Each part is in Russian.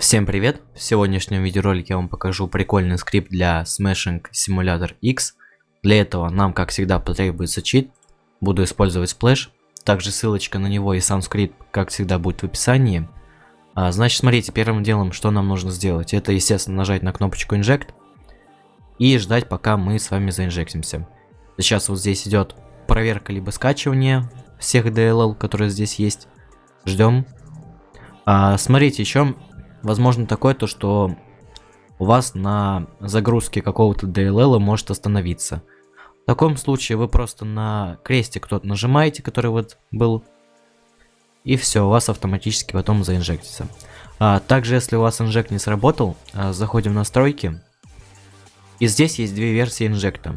Всем привет! В сегодняшнем видеоролике я вам покажу прикольный скрипт для Smashing Simulator X. Для этого нам, как всегда, потребуется чит. Буду использовать Splash. Также ссылочка на него и сам скрипт, как всегда, будет в описании. А, значит, смотрите, первым делом, что нам нужно сделать, это, естественно, нажать на кнопочку Inject и ждать, пока мы с вами заинжектимся. Сейчас вот здесь идет проверка либо скачивание всех DLL, которые здесь есть. Ждем. А, смотрите, еще возможно такое, то что у вас на загрузке какого-то DLL может остановиться. В таком случае вы просто на крестик тот нажимаете, который вот был, и все, у вас автоматически потом заинжектится. А, также, если у вас инжект не сработал, а, заходим в настройки, и здесь есть две версии инжекта.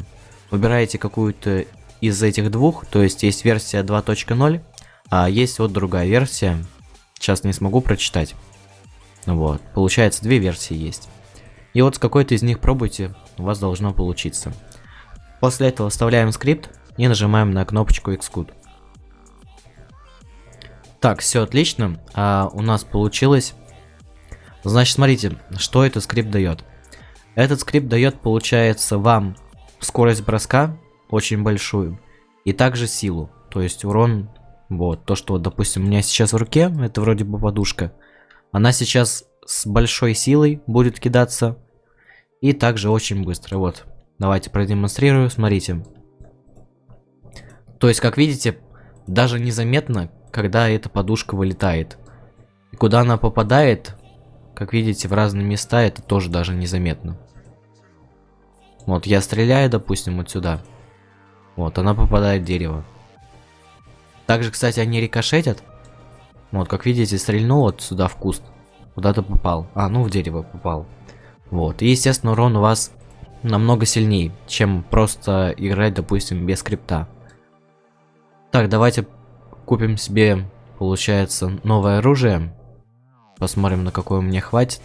Выбираете какую-то из этих двух, то есть есть версия 2.0, а есть вот другая версия, сейчас не смогу прочитать. Вот, получается, две версии есть. И вот с какой-то из них пробуйте, у вас должно получиться. После этого вставляем скрипт и нажимаем на кнопочку Xcode. Так, все отлично, а у нас получилось. Значит, смотрите, что этот скрипт дает. Этот скрипт дает, получается, вам скорость броска очень большую и также силу. То есть урон, вот, то, что, допустим, у меня сейчас в руке, это вроде бы подушка, она сейчас с большой силой будет кидаться. И также очень быстро. Вот. Давайте продемонстрирую. Смотрите. То есть, как видите, даже незаметно, когда эта подушка вылетает. И куда она попадает, как видите, в разные места, это тоже даже незаметно. Вот, я стреляю, допустим, вот сюда. Вот, она попадает в дерево. Также, кстати, они рикошетят. Вот, как видите, стрельнул вот сюда в куст. Куда-то попал. А, ну в дерево попал. Вот. И, естественно, урон у вас намного сильнее, чем просто играть, допустим, без скрипта. Так, давайте купим себе, получается, новое оружие. Посмотрим, на какое мне хватит.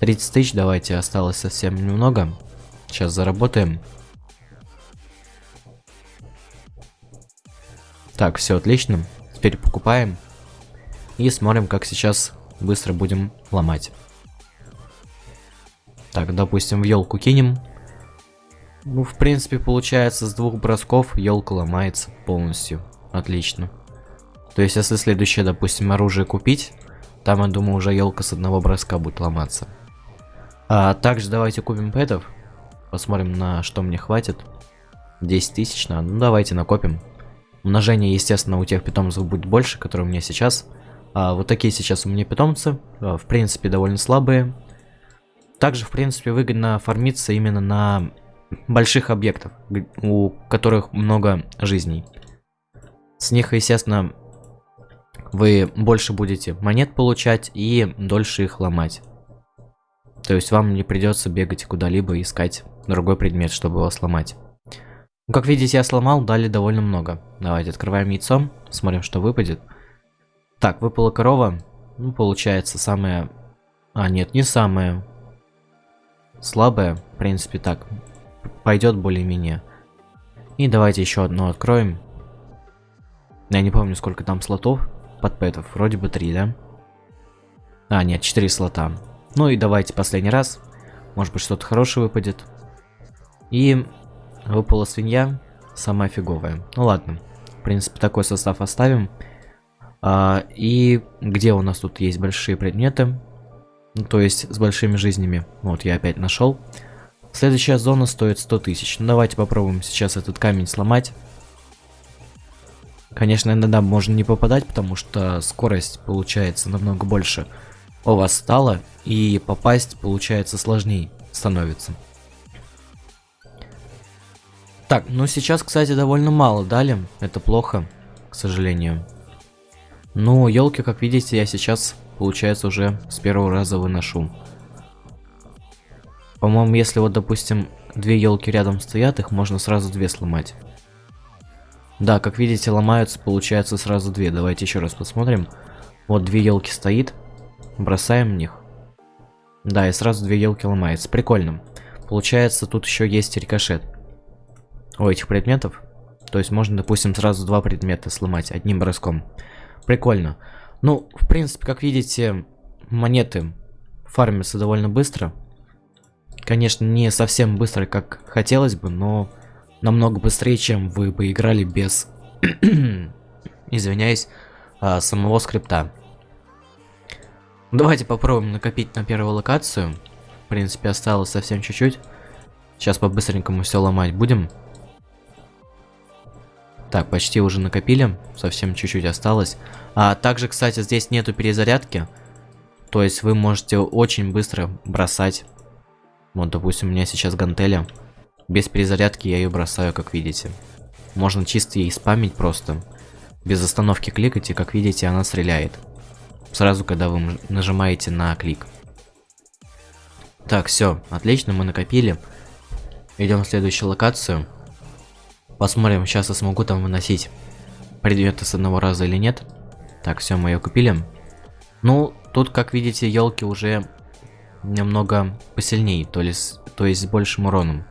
30 тысяч давайте, осталось совсем немного. Сейчас заработаем. Так, все отлично. Теперь покупаем. И смотрим, как сейчас быстро будем ломать. Так, допустим, в елку кинем. Ну, в принципе, получается, с двух бросков елка ломается полностью. Отлично. То есть, если следующее, допустим, оружие купить, там, я думаю, уже елка с одного броска будет ломаться. А также давайте купим пэтов. Посмотрим, на что мне хватит. 10 тысяч. Ну, давайте накопим. Умножение, естественно, у тех питомцев будет больше, которые у меня сейчас. А, вот такие сейчас у меня питомцы. А, в принципе, довольно слабые. Также, в принципе, выгодно фармиться именно на больших объектах, у которых много жизней. С них, естественно, вы больше будете монет получать и дольше их ломать. То есть вам не придется бегать куда-либо искать другой предмет, чтобы его сломать. Ну, как видите, я сломал, дали довольно много. Давайте открываем яйцо, смотрим, что выпадет. Так, выпала корова. Ну, получается, самая... А, нет, не самая слабая. В принципе, так. Пойдет более-менее. И давайте еще одно откроем. Я не помню, сколько там слотов под пэтов. Вроде бы три, да? А, нет, четыре слота. Ну и давайте последний раз. Может быть, что-то хорошее выпадет. И выпала свинья. Самая фиговая. Ну ладно. В принципе, такой состав оставим. А, и где у нас тут есть большие предметы, ну, то есть с большими жизнями. Вот, я опять нашел. Следующая зона стоит 100 тысяч. Ну, давайте попробуем сейчас этот камень сломать. Конечно, иногда можно не попадать, потому что скорость получается намного больше у вас стала, и попасть получается сложнее становится. Так, ну сейчас, кстати, довольно мало дали. Это плохо, к сожалению. Ну, елки, как видите, я сейчас, получается, уже с первого раза выношу. По-моему, если вот, допустим, две елки рядом стоят, их можно сразу две сломать. Да, как видите, ломаются, получается сразу две. Давайте еще раз посмотрим. Вот две елки стоит, бросаем в них. Да, и сразу две елки ломается. Прикольно. Получается, тут еще есть рикошет у этих предметов. То есть можно, допустим, сразу два предмета сломать одним броском. Прикольно. Ну, в принципе, как видите, монеты фармятся довольно быстро. Конечно, не совсем быстро, как хотелось бы, но намного быстрее, чем вы бы играли без, извиняюсь, а, самого скрипта. Давайте попробуем накопить на первую локацию. В принципе, осталось совсем чуть-чуть. Сейчас по-быстренькому все ломать будем. Так, почти уже накопили. Совсем чуть-чуть осталось. А также, кстати, здесь нету перезарядки. То есть вы можете очень быстро бросать. Вот, допустим, у меня сейчас гантеля. Без перезарядки я ее бросаю, как видите. Можно чисто ей спамить просто. Без остановки кликать, и как видите, она стреляет. Сразу, когда вы нажимаете на клик. Так, все, отлично, мы накопили. Идем в следующую локацию. Посмотрим, сейчас я смогу там выносить предметы с одного раза или нет. Так, все, мы ее купили. Ну, тут, как видите, елки уже немного посильнее, то есть, то есть с большим уроном.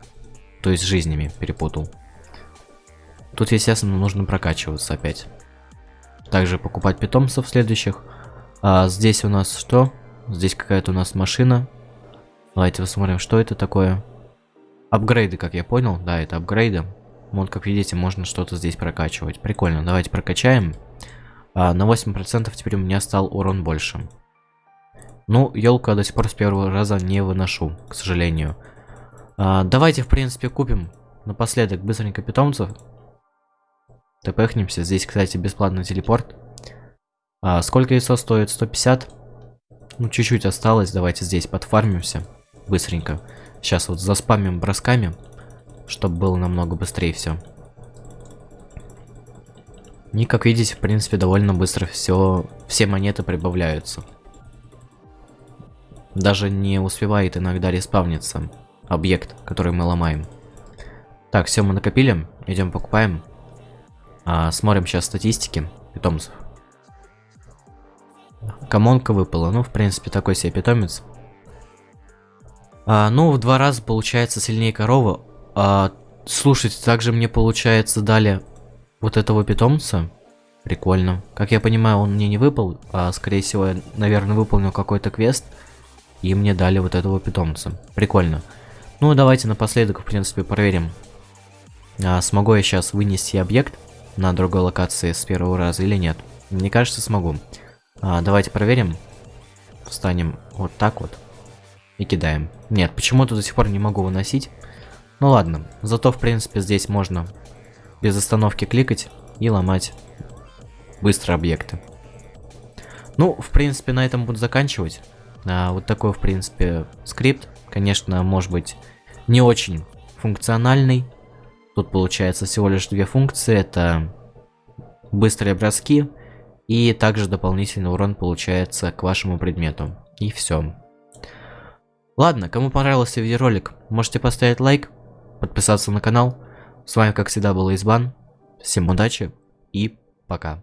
То есть жизнями перепутал. Тут, естественно, нужно прокачиваться опять. Также покупать питомцев следующих. А здесь у нас что? Здесь какая-то у нас машина. Давайте посмотрим, что это такое. Апгрейды, как я понял. Да, это апгрейды. Вот, как видите, можно что-то здесь прокачивать. Прикольно. Давайте прокачаем. А, на 8% теперь у меня стал урон больше. Ну, елку до сих пор с первого раза не выношу, к сожалению. А, давайте, в принципе, купим напоследок быстренько питомцев. Тпхнемся. Здесь, кстати, бесплатный телепорт. А, сколько яйцо стоит? 150? Ну, чуть-чуть осталось. Давайте здесь подфармимся. Быстренько. Сейчас вот заспамим бросками. Чтобы было намного быстрее все. И, как видите, в принципе, довольно быстро все, все монеты прибавляются. Даже не успевает иногда респавниться объект, который мы ломаем. Так, все мы накопили. Идем покупаем. А, смотрим сейчас статистики питомцев. Комонка выпала. Ну, в принципе, такой себе питомец. А, ну, в два раза получается сильнее коровы. А, слушайте, также мне получается дали вот этого питомца. Прикольно. Как я понимаю, он мне не выпал, а скорее всего, я, наверное, выполнил какой-то квест. И мне дали вот этого питомца. Прикольно. Ну, давайте напоследок, в принципе, проверим. А, смогу я сейчас вынести объект на другой локации с первого раза или нет. Мне кажется, смогу. А, давайте проверим. Встанем вот так вот. И кидаем. Нет, почему-то до сих пор не могу выносить. Ну ладно. Зато, в принципе, здесь можно без остановки кликать и ломать быстро объекты. Ну, в принципе, на этом буду заканчивать. А, вот такой, в принципе, скрипт. Конечно, может быть, не очень функциональный. Тут получается всего лишь две функции. Это быстрые броски и также дополнительный урон получается к вашему предмету. И все. Ладно, кому понравился видеоролик, можете поставить лайк, подписаться на канал. С вами, как всегда, был Избан. Всем удачи и пока.